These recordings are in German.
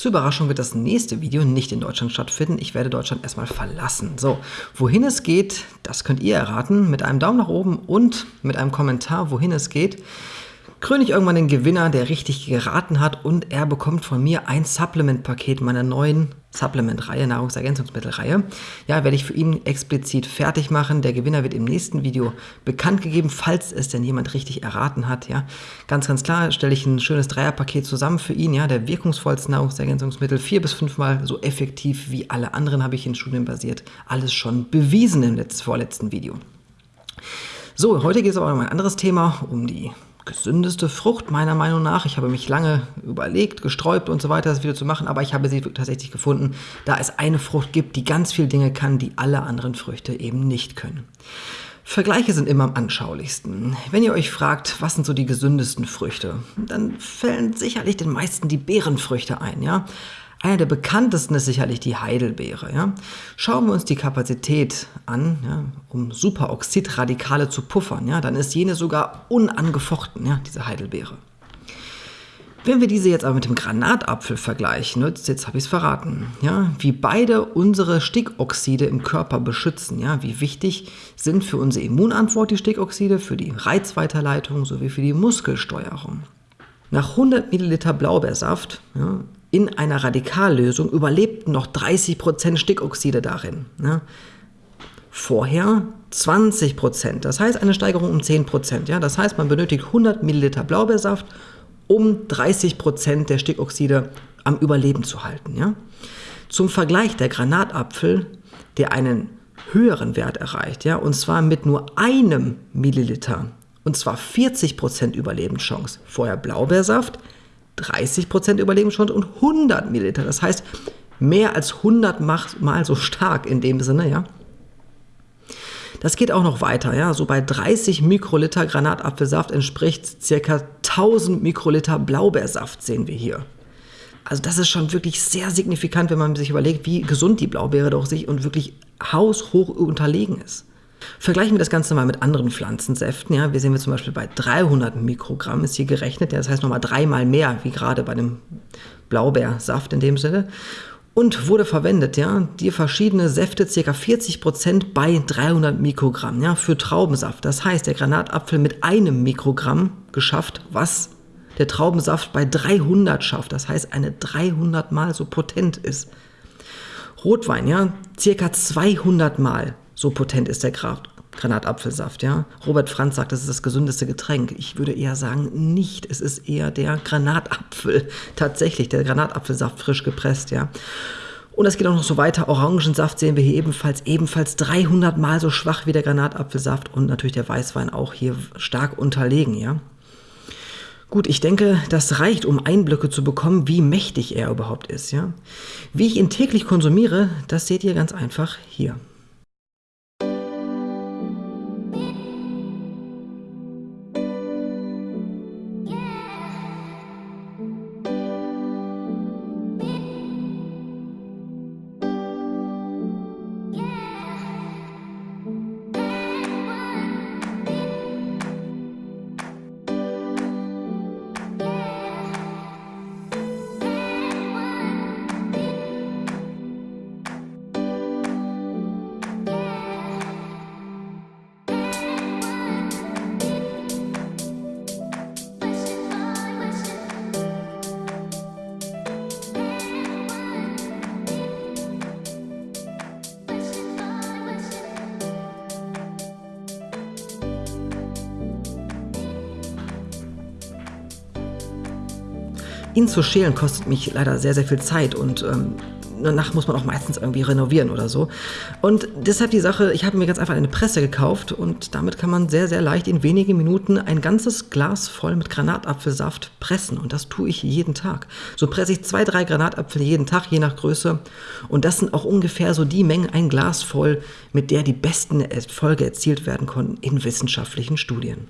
Zur Überraschung wird das nächste Video nicht in Deutschland stattfinden. Ich werde Deutschland erstmal verlassen. So, wohin es geht, das könnt ihr erraten mit einem Daumen nach oben und mit einem Kommentar, wohin es geht kröne ich irgendwann den Gewinner, der richtig geraten hat und er bekommt von mir ein Supplement-Paket meiner neuen Supplement-Reihe, Nahrungsergänzungsmittelreihe. Ja, werde ich für ihn explizit fertig machen. Der Gewinner wird im nächsten Video bekannt gegeben, falls es denn jemand richtig erraten hat. Ja, ganz, ganz klar stelle ich ein schönes Dreierpaket zusammen für ihn. Ja, der wirkungsvollste Nahrungsergänzungsmittel, vier bis fünfmal so effektiv wie alle anderen, habe ich in Studien basiert. Alles schon bewiesen im letzten, vorletzten Video. So, heute geht es aber um ein anderes Thema, um die gesündeste Frucht meiner Meinung nach. Ich habe mich lange überlegt, gesträubt und so weiter, das Video zu machen, aber ich habe sie tatsächlich gefunden, da es eine Frucht gibt, die ganz viele Dinge kann, die alle anderen Früchte eben nicht können. Vergleiche sind immer am anschaulichsten. Wenn ihr euch fragt, was sind so die gesündesten Früchte, dann fällen sicherlich den meisten die Beerenfrüchte ein, ja. Einer der bekanntesten ist sicherlich die Heidelbeere. Ja? Schauen wir uns die Kapazität an, ja, um Superoxidradikale zu puffern, ja, dann ist jene sogar unangefochten, ja, diese Heidelbeere. Wenn wir diese jetzt aber mit dem Granatapfel vergleichen, jetzt habe ich es verraten, ja, wie beide unsere Stickoxide im Körper beschützen, ja, wie wichtig sind für unsere Immunantwort die Stickoxide, für die Reizweiterleitung sowie für die Muskelsteuerung. Nach 100 Milliliter Blaubeersaft ja, in einer Radikallösung überlebten noch 30% Stickoxide darin. Ne? Vorher 20%, das heißt eine Steigerung um 10%. Ja? Das heißt, man benötigt 100 Milliliter Blaubeersaft, um 30% der Stickoxide am Überleben zu halten. Ja? Zum Vergleich der Granatapfel, der einen höheren Wert erreicht, ja, und zwar mit nur einem Milliliter, und zwar 40% Überlebenschance. Vorher Blaubeersaft, 30% Überlebenschance und 100 Milliliter. Das heißt, mehr als 100 Mal so stark in dem Sinne, ja. Das geht auch noch weiter, ja. So bei 30 Mikroliter Granatapfelsaft entspricht ca. 1000 Mikroliter Blaubeersaft, sehen wir hier. Also das ist schon wirklich sehr signifikant, wenn man sich überlegt, wie gesund die Blaubeere doch sich und wirklich haushoch unterlegen ist. Vergleichen wir das Ganze mal mit anderen Pflanzensäften. Ja, wir sehen wir zum Beispiel bei 300 Mikrogramm ist hier gerechnet. Ja, das heißt nochmal dreimal mehr, wie gerade bei dem Blaubeersaft in dem Sinne. Und wurde verwendet, ja, die verschiedene Säfte, ca. 40% bei 300 Mikrogramm, ja, für Traubensaft. Das heißt, der Granatapfel mit einem Mikrogramm geschafft, was der Traubensaft bei 300 schafft. Das heißt, eine 300 mal so potent ist. Rotwein, ja, circa 200 Mal so potent ist der Granatapfelsaft, ja. Robert Franz sagt, das ist das gesündeste Getränk. Ich würde eher sagen, nicht. Es ist eher der Granatapfel. Tatsächlich, der Granatapfelsaft frisch gepresst, ja. Und es geht auch noch so weiter. Orangensaft sehen wir hier ebenfalls, ebenfalls 300 Mal so schwach wie der Granatapfelsaft und natürlich der Weißwein auch hier stark unterlegen, ja. Gut, ich denke, das reicht, um Einblicke zu bekommen, wie mächtig er überhaupt ist, ja. Wie ich ihn täglich konsumiere, das seht ihr ganz einfach hier. Ihn zu schälen kostet mich leider sehr, sehr viel Zeit und ähm, danach muss man auch meistens irgendwie renovieren oder so. Und deshalb die Sache, ich habe mir ganz einfach eine Presse gekauft und damit kann man sehr, sehr leicht in wenigen Minuten ein ganzes Glas voll mit Granatapfelsaft pressen. Und das tue ich jeden Tag. So presse ich zwei, drei Granatapfel jeden Tag, je nach Größe. Und das sind auch ungefähr so die Mengen, ein Glas voll, mit der die besten Erfolge erzielt werden konnten in wissenschaftlichen Studien.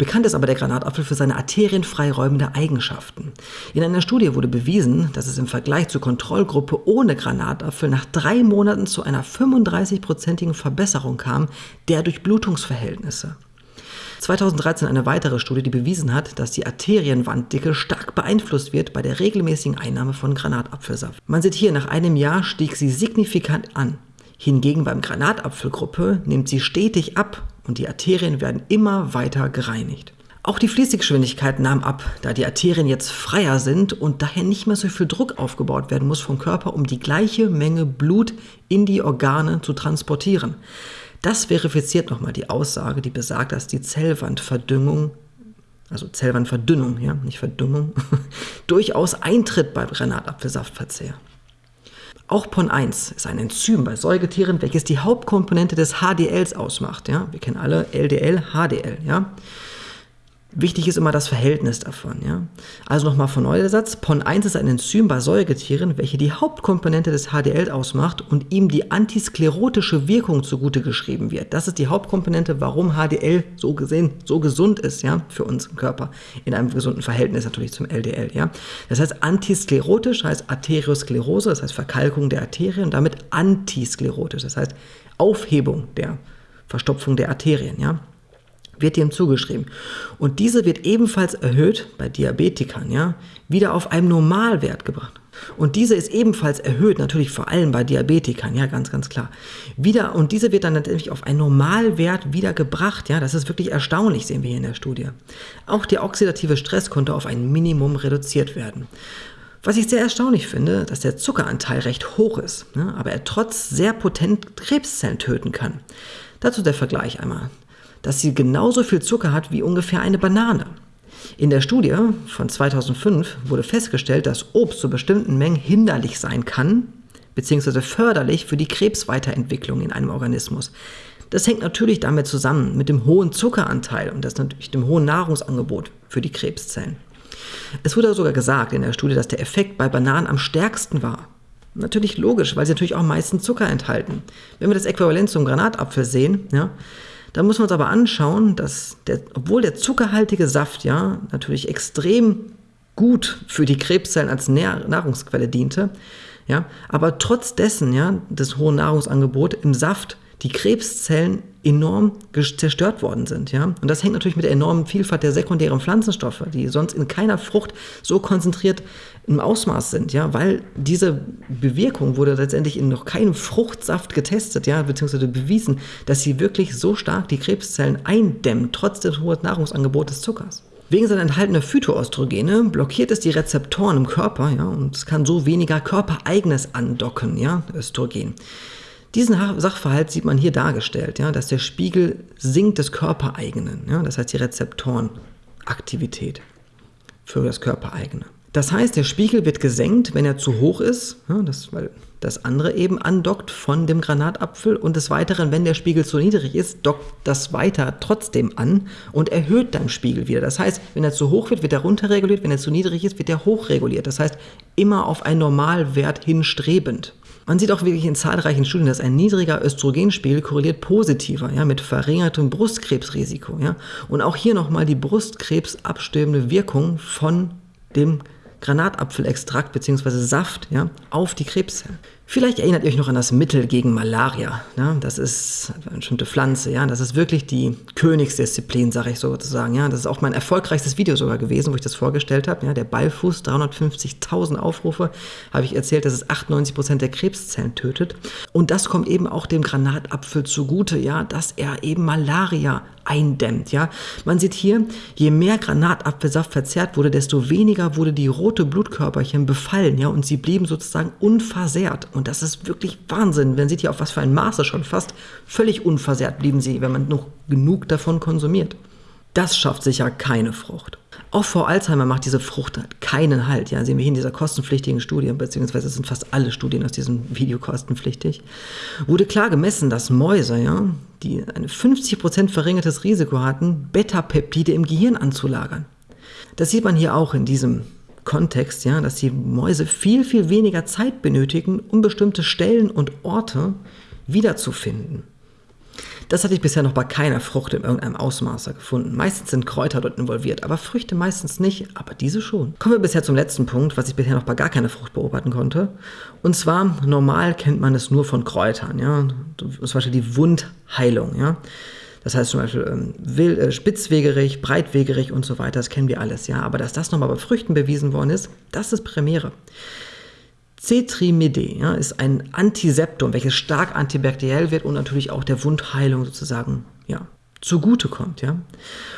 Bekannt ist aber der Granatapfel für seine arterienfreiräumende Eigenschaften. In einer Studie wurde bewiesen, dass es im Vergleich zur Kontrollgruppe ohne Granatapfel nach drei Monaten zu einer 35-prozentigen Verbesserung kam der Durchblutungsverhältnisse. 2013 eine weitere Studie, die bewiesen hat, dass die Arterienwanddicke stark beeinflusst wird bei der regelmäßigen Einnahme von Granatapfelsaft. Man sieht hier, nach einem Jahr stieg sie signifikant an. Hingegen beim Granatapfelgruppe nimmt sie stetig ab und die Arterien werden immer weiter gereinigt. Auch die Fließgeschwindigkeit nahm ab, da die Arterien jetzt freier sind und daher nicht mehr so viel Druck aufgebaut werden muss vom Körper, um die gleiche Menge Blut in die Organe zu transportieren. Das verifiziert nochmal die Aussage, die besagt, dass die Zellwandverdüngung, also Zellwandverdünnung, ja, nicht Verdünnung, durchaus eintritt beim Granatapfelsaftverzehr. Auch PON1 ist ein Enzym bei Säugetieren, welches die Hauptkomponente des HDLs ausmacht. Ja? Wir kennen alle LDL, HDL. Ja? Wichtig ist immer das Verhältnis davon. Ja? Also nochmal von neu der Satz. PON1 ist ein Enzym bei Säugetieren, welche die Hauptkomponente des HDL ausmacht und ihm die antisklerotische Wirkung zugute geschrieben wird. Das ist die Hauptkomponente, warum HDL so gesehen so gesund ist ja, für unseren Körper. In einem gesunden Verhältnis natürlich zum LDL. Ja? Das heißt, antisklerotisch heißt Arteriosklerose, das heißt Verkalkung der Arterien und damit antisklerotisch, das heißt Aufhebung der Verstopfung der Arterien. Ja? Wird dem zugeschrieben. Und diese wird ebenfalls erhöht bei Diabetikern, ja, wieder auf einem Normalwert gebracht. Und diese ist ebenfalls erhöht, natürlich vor allem bei Diabetikern, ja, ganz, ganz klar. Wieder, und diese wird dann natürlich auf einen Normalwert wieder gebracht, ja, das ist wirklich erstaunlich, sehen wir hier in der Studie. Auch der oxidative Stress konnte auf ein Minimum reduziert werden. Was ich sehr erstaunlich finde, dass der Zuckeranteil recht hoch ist, ne, aber er trotz sehr potent Krebszellen töten kann. Dazu der Vergleich einmal dass sie genauso viel Zucker hat wie ungefähr eine Banane. In der Studie von 2005 wurde festgestellt, dass Obst zu bestimmten Mengen hinderlich sein kann, beziehungsweise förderlich für die Krebsweiterentwicklung in einem Organismus. Das hängt natürlich damit zusammen mit dem hohen Zuckeranteil und das natürlich dem hohen Nahrungsangebot für die Krebszellen. Es wurde sogar gesagt in der Studie, dass der Effekt bei Bananen am stärksten war. Natürlich logisch, weil sie natürlich auch meistens Zucker enthalten. Wenn wir das Äquivalent zum Granatapfel sehen, ja, da muss man uns aber anschauen, dass der, obwohl der zuckerhaltige Saft ja natürlich extrem gut für die Krebszellen als Nahrungsquelle diente, ja, aber trotz dessen, ja, des hohen Nahrungsangebots im Saft die Krebszellen enorm zerstört worden sind. Ja? Und das hängt natürlich mit der enormen Vielfalt der sekundären Pflanzenstoffe, die sonst in keiner Frucht so konzentriert im Ausmaß sind, ja, weil diese Bewirkung wurde letztendlich in noch keinem Fruchtsaft getestet, ja, beziehungsweise bewiesen, dass sie wirklich so stark die Krebszellen eindämmen, trotz des hohen Nahrungsangebots des Zuckers. Wegen seiner enthaltenen Phytoöstrogene blockiert es die Rezeptoren im Körper, ja, und es kann so weniger körpereigenes andocken, ja, Östrogen. Diesen Sachverhalt sieht man hier dargestellt, ja, dass der Spiegel sinkt des Körpereigenen, ja, das heißt die Rezeptorenaktivität für das Körpereigene. Das heißt, der Spiegel wird gesenkt, wenn er zu hoch ist, ja, das, weil das andere eben andockt von dem Granatapfel und des Weiteren, wenn der Spiegel zu niedrig ist, dockt das weiter trotzdem an und erhöht dann Spiegel wieder. Das heißt, wenn er zu hoch wird, wird er runterreguliert, wenn er zu niedrig ist, wird er hochreguliert. Das heißt, immer auf einen Normalwert hinstrebend. Man sieht auch wirklich in zahlreichen Studien, dass ein niedriger Östrogenspiegel korreliert positiver ja, mit verringertem Brustkrebsrisiko. Ja. Und auch hier nochmal die Brustkrebsabstöbende Wirkung von dem Granatapfelextrakt bzw. Saft ja, auf die Krebszellen. Vielleicht erinnert ihr euch noch an das Mittel gegen Malaria. Ja? Das ist eine bestimmte Pflanze. Ja? Das ist wirklich die Königsdisziplin, sage ich sozusagen. Ja? Das ist auch mein erfolgreichstes Video sogar gewesen, wo ich das vorgestellt habe. Ja? Der Ballfuß, 350.000 Aufrufe, habe ich erzählt, dass es 98 Prozent der Krebszellen tötet. Und das kommt eben auch dem Granatapfel zugute, ja? dass er eben Malaria eindämmt. Ja? Man sieht hier, je mehr Granatapfelsaft verzehrt wurde, desto weniger wurde die rote Blutkörperchen befallen. Ja? Und sie blieben sozusagen unversehrt. Und das ist wirklich Wahnsinn. Man sieht hier auf was für ein Maße schon fast völlig unversehrt blieben sie, wenn man noch genug davon konsumiert. Das schafft sicher keine Frucht. Auch vor Alzheimer macht diese Frucht keinen Halt. Ja, sehen wir hier in dieser kostenpflichtigen Studie, beziehungsweise sind fast alle Studien aus diesem Video kostenpflichtig, wurde klar gemessen, dass Mäuse, ja, die ein 50% verringertes Risiko hatten, Beta-Peptide im Gehirn anzulagern. Das sieht man hier auch in diesem Kontext, ja, dass die Mäuse viel, viel weniger Zeit benötigen, um bestimmte Stellen und Orte wiederzufinden. Das hatte ich bisher noch bei keiner Frucht in irgendeinem Ausmaße gefunden. Meistens sind Kräuter dort involviert, aber Früchte meistens nicht, aber diese schon. Kommen wir bisher zum letzten Punkt, was ich bisher noch bei gar keiner Frucht beobachten konnte. Und zwar, normal kennt man es nur von Kräutern, ja. Zum Beispiel die Wundheilung, ja. Das heißt zum Beispiel ähm, will, äh, spitzwegerig, breitwegerig und so weiter, das kennen wir alles, ja. Aber dass das nochmal bei Früchten bewiesen worden ist, das ist Premiere. Cetrimide ja, ist ein Antiseptum, welches stark antibakteriell wird und natürlich auch der Wundheilung sozusagen ja, zugutekommt. Ja.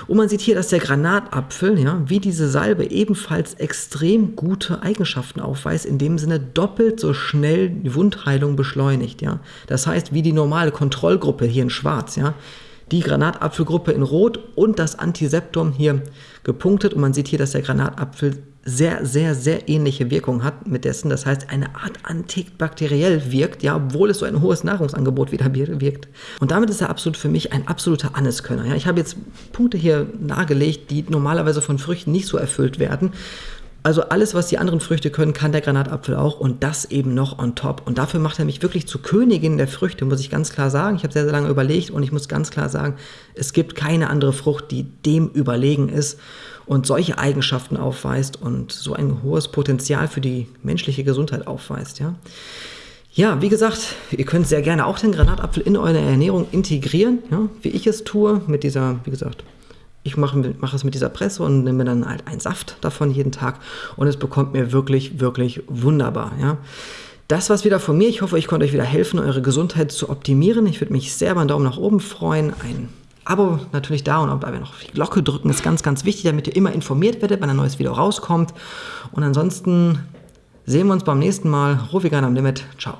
Und man sieht hier, dass der Granatapfel, ja, wie diese Salbe, ebenfalls extrem gute Eigenschaften aufweist, in dem Sinne doppelt so schnell die Wundheilung beschleunigt. Ja. Das heißt, wie die normale Kontrollgruppe hier in Schwarz, ja, die Granatapfelgruppe in Rot und das Antiseptum hier gepunktet. Und man sieht hier, dass der Granatapfel sehr, sehr, sehr ähnliche Wirkung hat mit dessen. Das heißt, eine Art antibakteriell wirkt, ja, obwohl es so ein hohes Nahrungsangebot wieder wirkt. Und damit ist er absolut für mich ein absoluter Anneskönner. Ja, ich habe jetzt Punkte hier nahegelegt, die normalerweise von Früchten nicht so erfüllt werden. Also alles, was die anderen Früchte können, kann der Granatapfel auch und das eben noch on top. Und dafür macht er mich wirklich zur Königin der Früchte, muss ich ganz klar sagen. Ich habe sehr, sehr lange überlegt und ich muss ganz klar sagen, es gibt keine andere Frucht, die dem überlegen ist und solche Eigenschaften aufweist und so ein hohes Potenzial für die menschliche Gesundheit aufweist. Ja. Ja, wie gesagt, ihr könnt sehr gerne auch den Granatapfel in eure Ernährung integrieren, ja, wie ich es tue, mit dieser, wie gesagt, ich mache, mache es mit dieser Presse und nehme dann halt einen Saft davon jeden Tag und es bekommt mir wirklich, wirklich wunderbar. Ja. Das war's wieder von mir. Ich hoffe, ich konnte euch wieder helfen, eure Gesundheit zu optimieren. Ich würde mich sehr über einen Daumen nach oben freuen. Ein Abo natürlich da und auch dabei noch die Glocke drücken ist ganz, ganz wichtig, damit ihr immer informiert werdet, wenn ein neues Video rauskommt. Und ansonsten sehen wir uns beim nächsten Mal. Rufigan am Limit. Ciao.